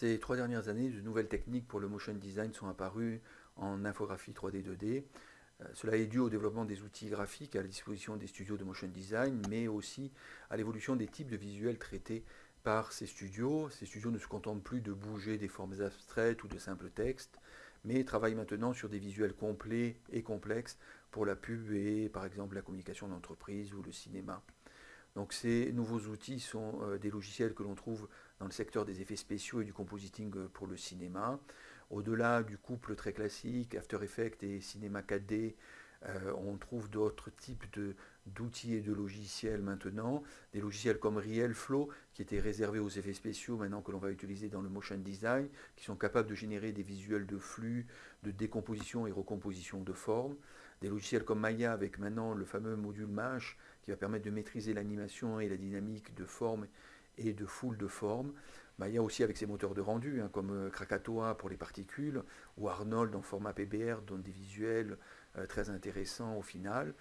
Ces trois dernières années, de nouvelles techniques pour le motion design sont apparues en infographie 3D 2D. Euh, cela est dû au développement des outils graphiques à la disposition des studios de motion design, mais aussi à l'évolution des types de visuels traités par ces studios. Ces studios ne se contentent plus de bouger des formes abstraites ou de simples textes, mais travaillent maintenant sur des visuels complets et complexes pour la pub et par exemple la communication d'entreprise ou le cinéma. Donc ces nouveaux outils sont euh, des logiciels que l'on trouve dans le secteur des effets spéciaux et du compositing euh, pour le cinéma. Au-delà du couple très classique, After Effects et Cinéma 4D, euh, on trouve d'autres types d'outils et de logiciels maintenant, des logiciels comme RealFlow, qui étaient réservés aux effets spéciaux, maintenant que l'on va utiliser dans le motion design, qui sont capables de générer des visuels de flux, de décomposition et recomposition de formes. Des logiciels comme Maya, avec maintenant le fameux module Mesh, qui va permettre de maîtriser l'animation et la dynamique de formes et de foule de formes. Maya aussi avec ses moteurs de rendu, hein, comme euh, Krakatoa pour les particules, ou Arnold en format PBR donne des visuels euh, très intéressants au final.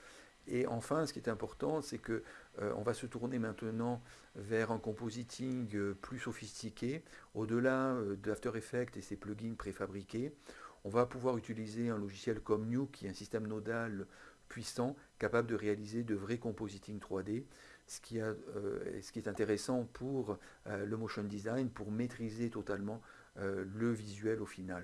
Et enfin, ce qui est important, c'est que euh, on va se tourner maintenant vers un compositing plus sophistiqué, au-delà d'After Effects et ses plugins préfabriqués. On va pouvoir utiliser un logiciel comme Nuke, qui est un système nodal puissant, capable de réaliser de vrais compositing 3D, ce qui, a, euh, ce qui est intéressant pour euh, le motion design, pour maîtriser totalement euh, le visuel au final.